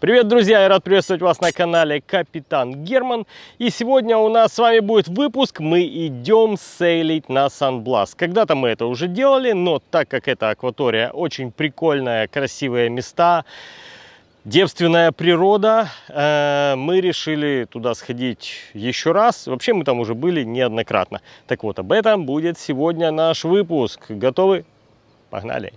Привет, друзья! Я рад приветствовать вас на канале Капитан Герман. И сегодня у нас с вами будет выпуск. Мы идем сейлить на Сан-Блас. Когда-то мы это уже делали, но так как эта акватория очень прикольная, красивые места, девственная природа, э, мы решили туда сходить еще раз. Вообще мы там уже были неоднократно. Так вот, об этом будет сегодня наш выпуск. Готовы? Погнали!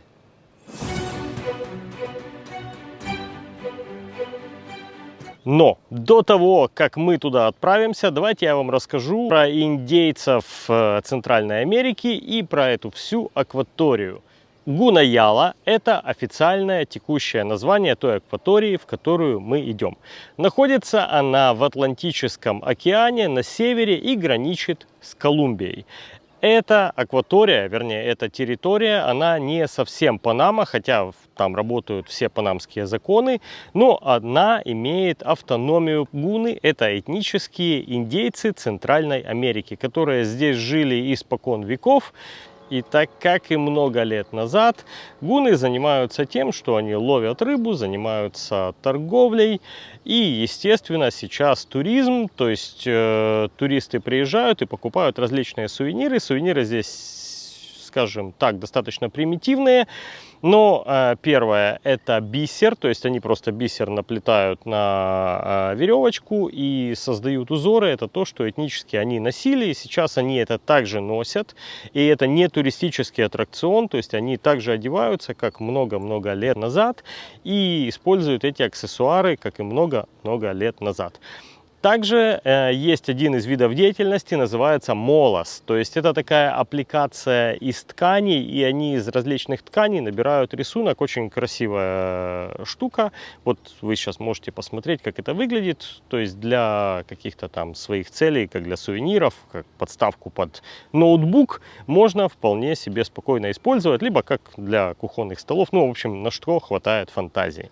Но до того, как мы туда отправимся, давайте я вам расскажу про индейцев э, Центральной Америки и про эту всю акваторию. Гунаяла – это официальное текущее название той акватории, в которую мы идем. Находится она в Атлантическом океане на севере и граничит с Колумбией. Эта акватория, вернее, эта территория, она не совсем Панама, хотя там работают все панамские законы, но она имеет автономию гуны. Это этнические индейцы Центральной Америки, которые здесь жили испокон веков и так как и много лет назад, гуны занимаются тем, что они ловят рыбу, занимаются торговлей. И, естественно, сейчас туризм, то есть э, туристы приезжают и покупают различные сувениры. Сувениры здесь, скажем так, достаточно примитивные. Но э, первое это бисер, то есть они просто бисер наплетают на э, веревочку и создают узоры. Это то, что этнически они носили, и сейчас они это также носят. И это не туристический аттракцион, то есть они также одеваются, как много-много лет назад, и используют эти аксессуары, как и много-много лет назад. Также э, есть один из видов деятельности, называется молос. То есть это такая аппликация из тканей, и они из различных тканей набирают рисунок. Очень красивая э, штука. Вот вы сейчас можете посмотреть, как это выглядит. То есть для каких-то там своих целей, как для сувениров, как подставку под ноутбук, можно вполне себе спокойно использовать, либо как для кухонных столов. Ну, в общем, на что хватает фантазии.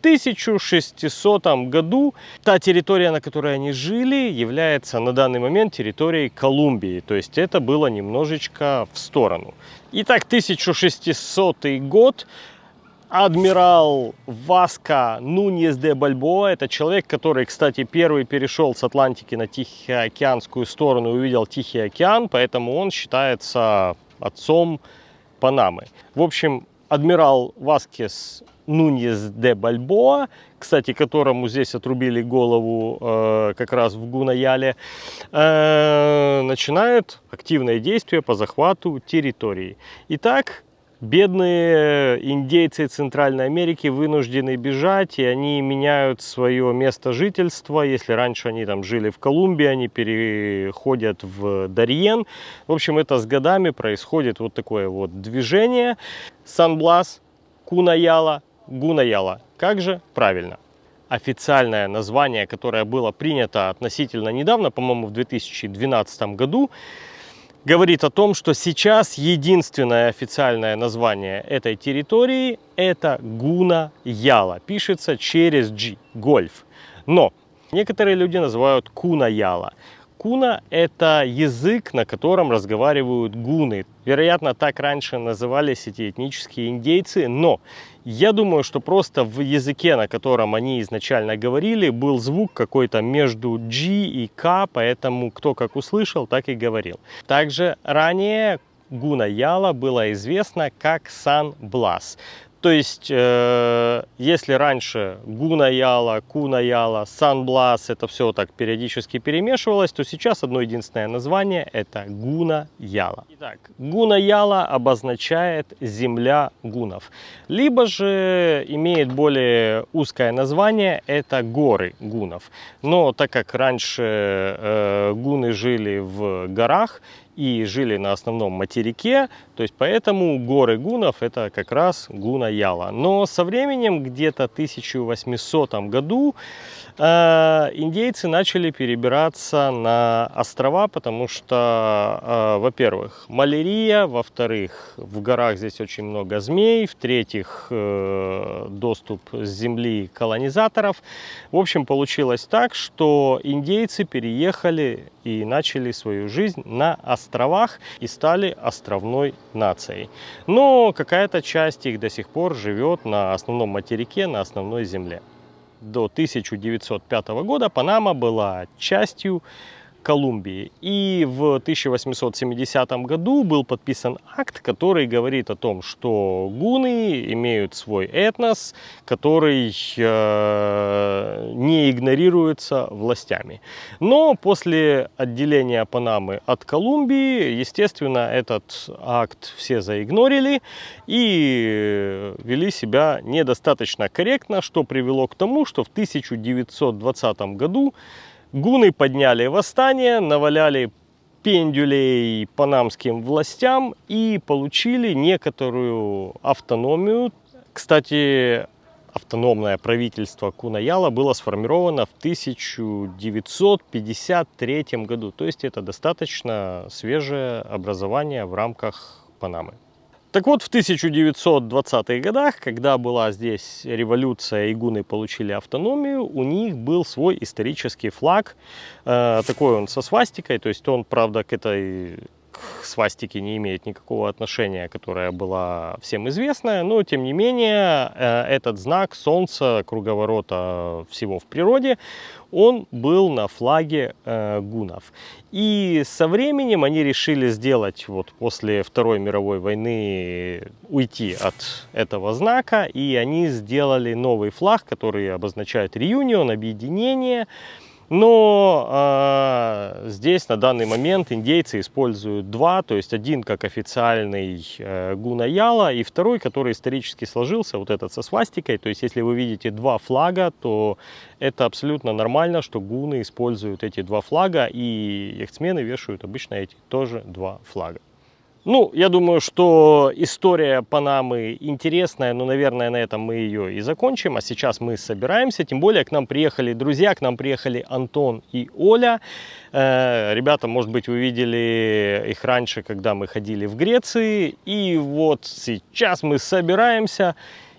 1600 году та территория, на которой они жили, является на данный момент территорией Колумбии. То есть это было немножечко в сторону. Итак, 1600 год. Адмирал Васко Нуньес де Бальбоа, это человек, который, кстати, первый перешел с Атлантики на Тихоокеанскую сторону и увидел Тихий океан, поэтому он считается отцом Панамы. В общем, адмирал Васкес Нуньес де Бальбоа, кстати, которому здесь отрубили голову э, как раз в Гунаяле, э, начинает активное действие по захвату территории. Итак, бедные индейцы Центральной Америки вынуждены бежать, и они меняют свое место жительства. Если раньше они там жили в Колумбии, они переходят в Дарьен. В общем, это с годами происходит вот такое вот движение. Сан-Блас, Кунаяла, Гунаяла. Как же правильно? Официальное название, которое было принято относительно недавно, по-моему, в 2012 году, говорит о том, что сейчас единственное официальное название этой территории это Гуна-Яла. Пишется через G, гольф. Но некоторые люди называют Куна-Яла. Куна – это язык, на котором разговаривают гуны. Вероятно, так раньше назывались эти этнические индейцы, но я думаю, что просто в языке, на котором они изначально говорили, был звук какой-то между G и K, поэтому кто как услышал, так и говорил. Также ранее Гуна Яла было известно как Сан Блас. То есть, э, если раньше Гуна Яла, Куна Яла, Санблас, это все так периодически перемешивалось, то сейчас одно единственное название это Гуна Яла. Итак, Гуна Яла обозначает земля гунов. Либо же имеет более узкое название, это горы гунов. Но так как раньше э, гуны жили в горах, и жили на основном материке, то есть поэтому горы гунов это как раз Гуна-Яла. Но со временем, где-то 1800 году, э, индейцы начали перебираться на острова, потому что, э, во-первых, малярия, во-вторых, в горах здесь очень много змей, в-третьих, э, доступ с земли колонизаторов. В общем, получилось так, что индейцы переехали и начали свою жизнь на островах и стали островной нацией. Но какая-то часть их до сих пор живет на основном материке, на основной земле. до 1905 года Панама была частью Колумбии. И в 1870 году был подписан акт, который говорит о том, что гуны имеют свой этнос, который э, не игнорируется властями. Но после отделения Панамы от Колумбии, естественно, этот акт все заигнорили и вели себя недостаточно корректно, что привело к тому, что в 1920 году Гуны подняли восстание, наваляли пендюлей панамским властям и получили некоторую автономию. Кстати, автономное правительство Кунаяла было сформировано в 1953 году. То есть это достаточно свежее образование в рамках Панамы. Так вот, в 1920-х годах, когда была здесь революция и гуны получили автономию, у них был свой исторический флаг, э, такой он со свастикой, то есть он, правда, к этой к свастике не имеет никакого отношения, которая была всем известная, но тем не менее э, этот знак солнца, круговорота всего в природе, он был на флаге э, гунов. И со временем они решили сделать, вот после Второй мировой войны, уйти от этого знака, и они сделали новый флаг, который обозначает реюнион, объединение, но э, здесь на данный момент индейцы используют два, то есть один как официальный э, гунаяла и второй, который исторически сложился, вот этот со свастикой. То есть если вы видите два флага, то это абсолютно нормально, что гуны используют эти два флага и яхтсмены вешают обычно эти тоже два флага. Ну, я думаю, что история Панамы интересная, но, наверное, на этом мы ее и закончим. А сейчас мы собираемся, тем более к нам приехали друзья, к нам приехали Антон и Оля. Э, ребята, может быть, вы видели их раньше, когда мы ходили в Греции. И вот сейчас мы собираемся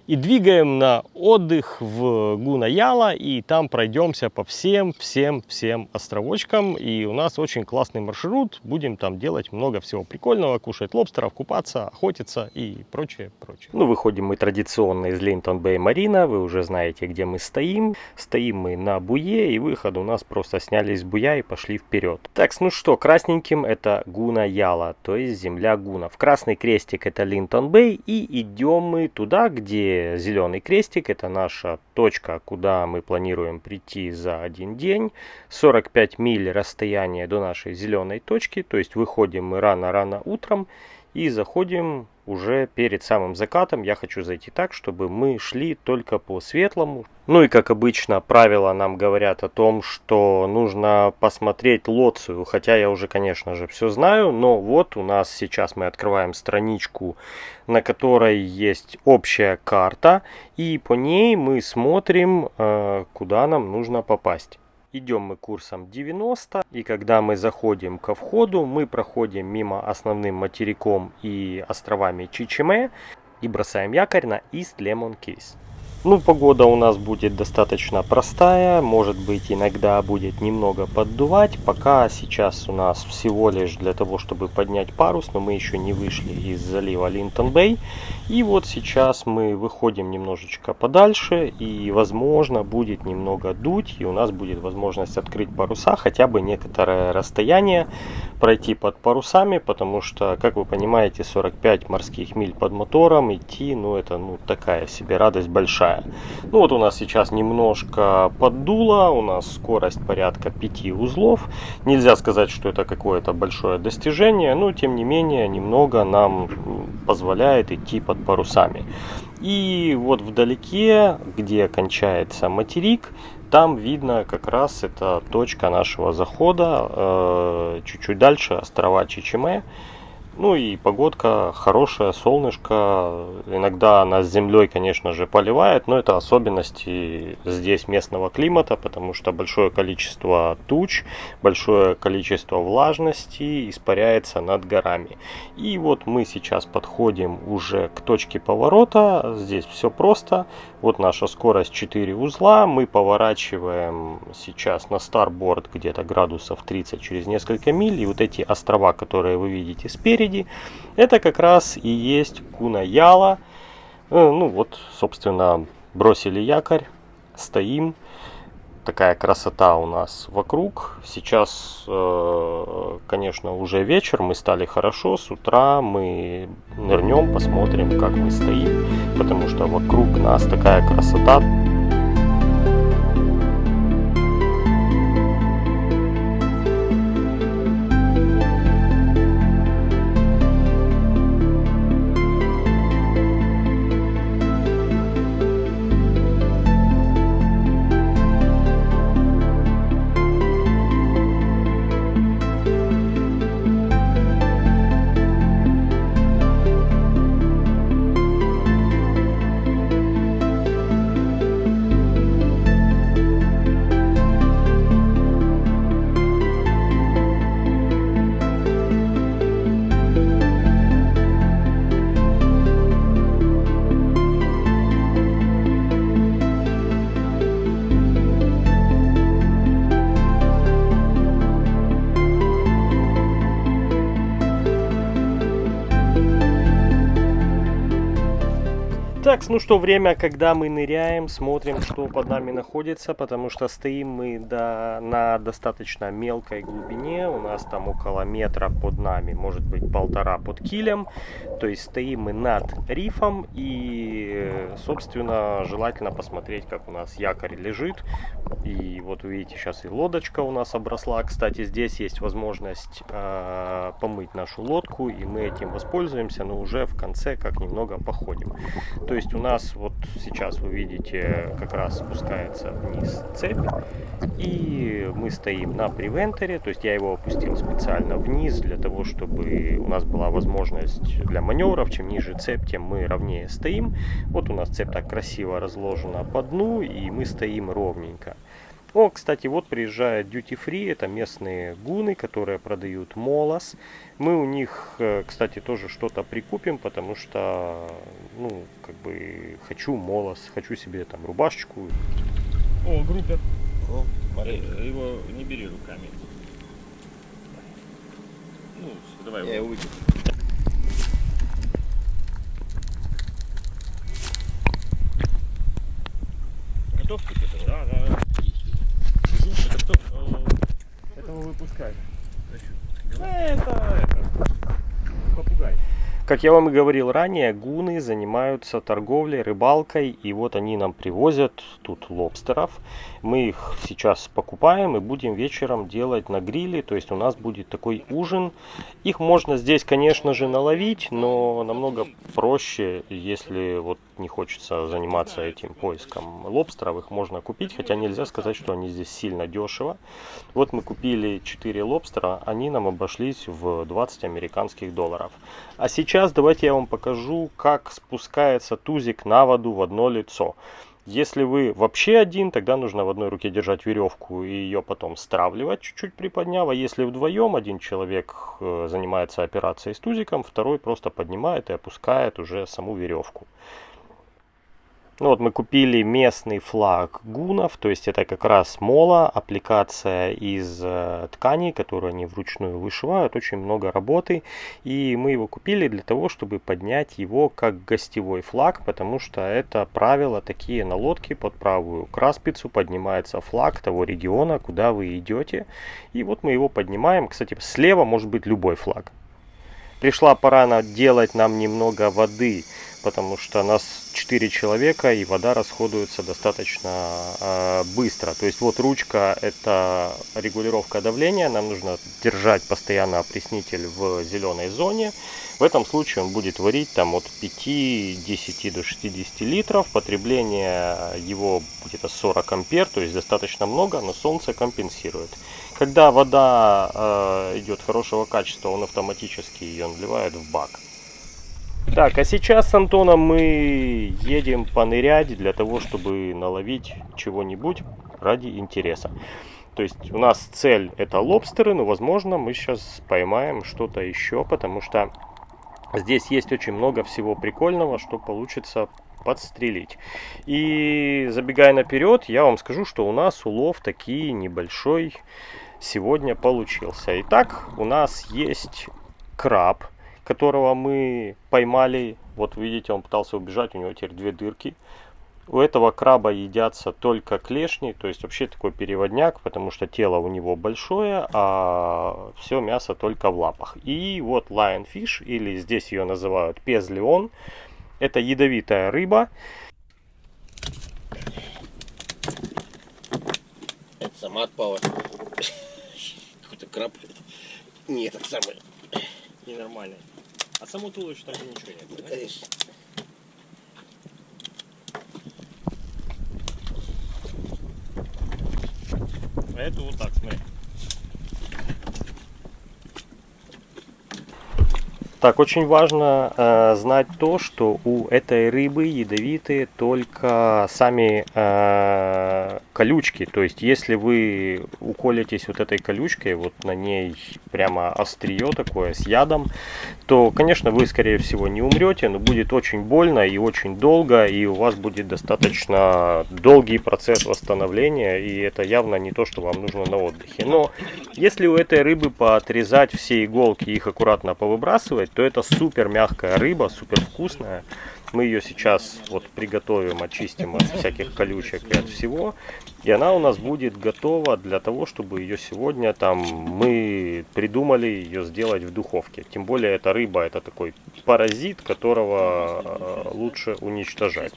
и двигаем на отдых в Гунаяла, и там пройдемся по всем-всем-всем островочкам. И у нас очень классный маршрут, будем там делать много всего прикольного, кушать лобстеров, купаться, охотиться и прочее, прочее. Ну, выходим мы традиционно из Линтон Бэй Марина, вы уже знаете, где мы стоим. Стоим мы на буе, и выход у нас просто сняли с буя и пошли вперед. Так, ну что, красненьким это Гунаяла, то есть земля гунов. Красный крестик это Линтон Бэй, и идем мы туда, где зеленый крестик, это наша точка, куда мы планируем прийти за один день. 45 миль расстояние до нашей зеленой точки, то есть выходим мы рано-рано утром и заходим уже перед самым закатом. Я хочу зайти так, чтобы мы шли только по светлому. Ну и как обычно правила нам говорят о том, что нужно посмотреть лоцию. Хотя я уже конечно же все знаю, но вот у нас сейчас мы открываем страничку, на которой есть общая карта. И по ней мы смотрим, э, куда нам нужно попасть. Идем мы курсом 90, и когда мы заходим ко входу, мы проходим мимо основным материком и островами Чичиме и бросаем якорь на East Lemon Keys. Ну, погода у нас будет достаточно простая, может быть иногда будет немного поддувать, пока сейчас у нас всего лишь для того, чтобы поднять парус, но мы еще не вышли из залива Линтон-Бэй. И вот сейчас мы выходим немножечко подальше, и возможно будет немного дуть, и у нас будет возможность открыть паруса, хотя бы некоторое расстояние пройти под парусами, потому что, как вы понимаете, 45 морских миль под мотором идти, ну это ну такая себе радость большая. Ну вот у нас сейчас немножко поддуло, у нас скорость порядка 5 узлов. Нельзя сказать, что это какое-то большое достижение, но тем не менее немного нам позволяет идти под парусами. И вот вдалеке, где кончается материк, там видно как раз это точка нашего захода, э, чуть-чуть дальше острова Чичиме. Ну и погодка хорошая, солнышко. Иногда нас землей, конечно же, поливает, но это особенности здесь местного климата, потому что большое количество туч, большое количество влажности испаряется над горами. И вот мы сейчас подходим уже к точке поворота. Здесь все просто. Вот наша скорость 4 узла. Мы поворачиваем сейчас на старборд где-то градусов 30 через несколько миль. И вот эти острова, которые вы видите спереди, это как раз и есть Кунаяла. Э, ну вот, собственно, бросили якорь, стоим. Такая красота у нас вокруг. Сейчас, э, конечно, уже вечер, мы стали хорошо. С утра мы нырнем, посмотрим, как мы стоим, потому что вокруг нас такая красота. Ну что, время, когда мы ныряем, смотрим, что под нами находится, потому что стоим мы до, на достаточно мелкой глубине, у нас там около метра под нами, может быть полтора под килем, то есть стоим мы над рифом и, собственно, желательно посмотреть, как у нас якорь лежит, и вот вы видите, сейчас и лодочка у нас обросла, кстати, здесь есть возможность э, помыть нашу лодку, и мы этим воспользуемся, но уже в конце как немного походим. То есть у нас вот сейчас вы видите, как раз спускается вниз цепь. И мы стоим на превенторе, то есть я его опустил специально вниз, для того, чтобы у нас была возможность для маневров. Чем ниже цепь, тем мы ровнее стоим. Вот у нас цепь так красиво разложена по дну, и мы стоим ровненько. О, кстати, вот приезжает Duty Free, это местные гуны, которые продают молос. Мы у них, э, кстати, тоже что-то прикупим, потому что, ну, как бы, хочу молос, хочу себе там рубашечку. О, группер. О, э, его не бери руками. Ну, давай Я его вытяну. Готов? Да, да, да. выпускать. Это, это, попугай. Как я вам и говорил ранее, гуны занимаются торговлей, рыбалкой, и вот они нам привозят тут лобстеров. Мы их сейчас покупаем и будем вечером делать на гриле, то есть у нас будет такой ужин. Их можно здесь, конечно же, наловить, но намного проще, если вот не хочется заниматься этим поиском лобстеров, их можно купить, хотя нельзя сказать, что они здесь сильно дешево. Вот мы купили 4 лобстера, они нам обошлись в 20 американских долларов. А сейчас давайте я вам покажу, как спускается тузик на воду в одно лицо. Если вы вообще один, тогда нужно в одной руке держать веревку и ее потом стравливать, чуть-чуть приподняв. А если вдвоем один человек э, занимается операцией с тузиком, второй просто поднимает и опускает уже саму веревку. Ну вот мы купили местный флаг гунов, то есть это как раз мола, аппликация из э, тканей, которую они вручную вышивают, очень много работы. И мы его купили для того, чтобы поднять его как гостевой флаг, потому что это правило такие на лодке под правую краспицу поднимается флаг того региона, куда вы идете. И вот мы его поднимаем. Кстати, слева может быть любой флаг. Пришла пора делать нам немного воды потому что нас 4 человека и вода расходуется достаточно э, быстро. То есть вот ручка это регулировка давления, нам нужно держать постоянно опреснитель в зеленой зоне. В этом случае он будет варить там от 5-10 до 60 литров, потребление его где-то 40 ампер, то есть достаточно много, но солнце компенсирует. Когда вода э, идет хорошего качества, он автоматически ее наливает в бак. Так, а сейчас с Антоном мы едем понырять для того, чтобы наловить чего-нибудь ради интереса. То есть у нас цель это лобстеры, но возможно мы сейчас поймаем что-то еще, потому что здесь есть очень много всего прикольного, что получится подстрелить. И забегая наперед, я вам скажу, что у нас улов такие небольшой сегодня получился. Итак, у нас есть краб которого мы поймали. Вот видите, он пытался убежать, у него теперь две дырки. У этого краба едятся только клешни, то есть вообще такой переводняк, потому что тело у него большое, а все мясо только в лапах. И вот lionfish, или здесь ее называют пезлеон, это ядовитая рыба. Это сама отпала. Какой-то краб. Не этот самый. Ненормальный. А само туловище там ничего нет. Да, конечно. А это вот так, смотри. Так, очень важно э, знать то, что у этой рыбы ядовитые только сами э, колючки. То есть, если вы уколитесь вот этой колючкой, вот на ней прямо острие такое с ядом, то, конечно, вы, скорее всего, не умрете, но будет очень больно и очень долго, и у вас будет достаточно долгий процесс восстановления, и это явно не то, что вам нужно на отдыхе. Но если у этой рыбы поотрезать все иголки и их аккуратно повыбрасывать, то это супер мягкая рыба, супер вкусная. Мы ее сейчас вот приготовим, очистим от всяких колючек и от всего. И она у нас будет готова для того, чтобы ее сегодня там мы придумали ее сделать в духовке. Тем более эта рыба это такой паразит, которого э, лучше уничтожать.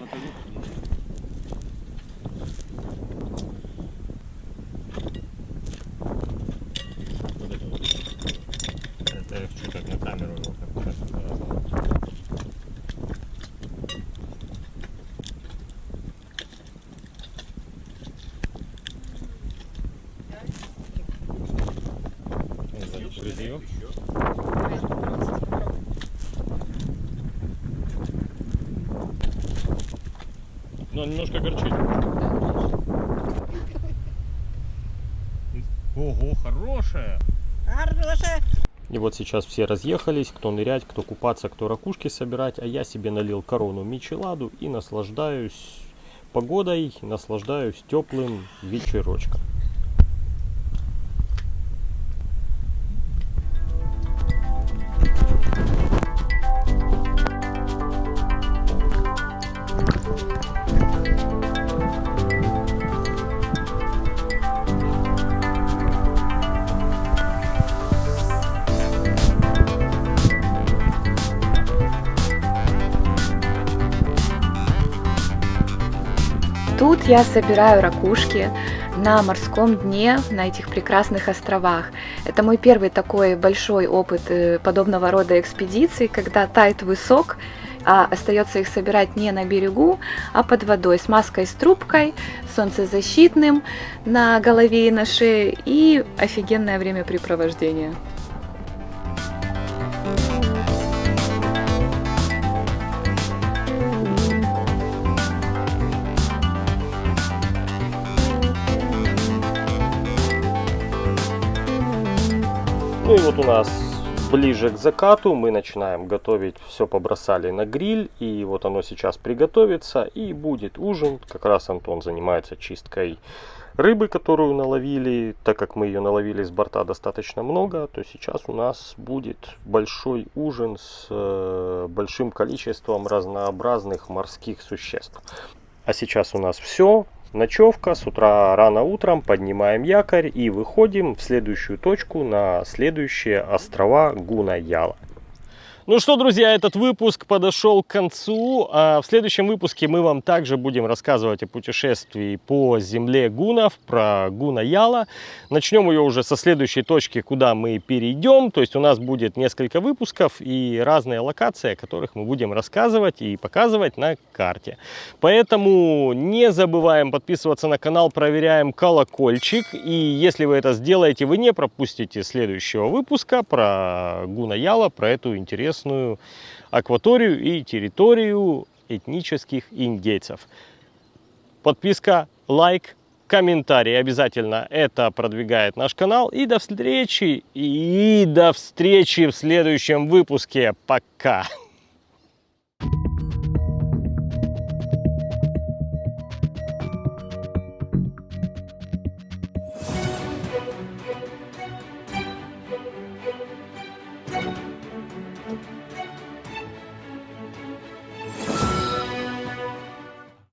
Вот это вот. Это я хочу как на камеру его как раз показывал. Загрузи её. Но он немножко горчит. Ого, хорошая! И вот сейчас все разъехались, кто нырять, кто купаться, кто ракушки собирать, а я себе налил корону мичеладу и наслаждаюсь погодой, наслаждаюсь теплым вечерочком. Тут я собираю ракушки на морском дне, на этих прекрасных островах. Это мой первый такой большой опыт э, подобного рода экспедиций, когда тает высок, а остается их собирать не на берегу, а под водой с маской с трубкой, солнцезащитным на голове и на шее и офигенное времяпрепровождение. Вот у нас ближе к закату мы начинаем готовить, все побросали на гриль, и вот оно сейчас приготовится, и будет ужин. Как раз Антон занимается чисткой рыбы, которую наловили, так как мы ее наловили с борта достаточно много, то сейчас у нас будет большой ужин с э, большим количеством разнообразных морских существ. А сейчас у нас все. Ночевка, с утра рано утром поднимаем якорь и выходим в следующую точку на следующие острова Гуна-Яла. Ну что, друзья, этот выпуск подошел к концу. А в следующем выпуске мы вам также будем рассказывать о путешествии по земле гунов, про Гуна Яла. Начнем ее уже со следующей точки, куда мы перейдем. То есть у нас будет несколько выпусков и разные локации, о которых мы будем рассказывать и показывать на карте. Поэтому не забываем подписываться на канал, проверяем колокольчик. И если вы это сделаете, вы не пропустите следующего выпуска про Гуна Яла, про эту интересную акваторию и территорию этнических индейцев. Подписка, лайк, комментарий обязательно. Это продвигает наш канал. И до встречи. И до встречи в следующем выпуске. Пока.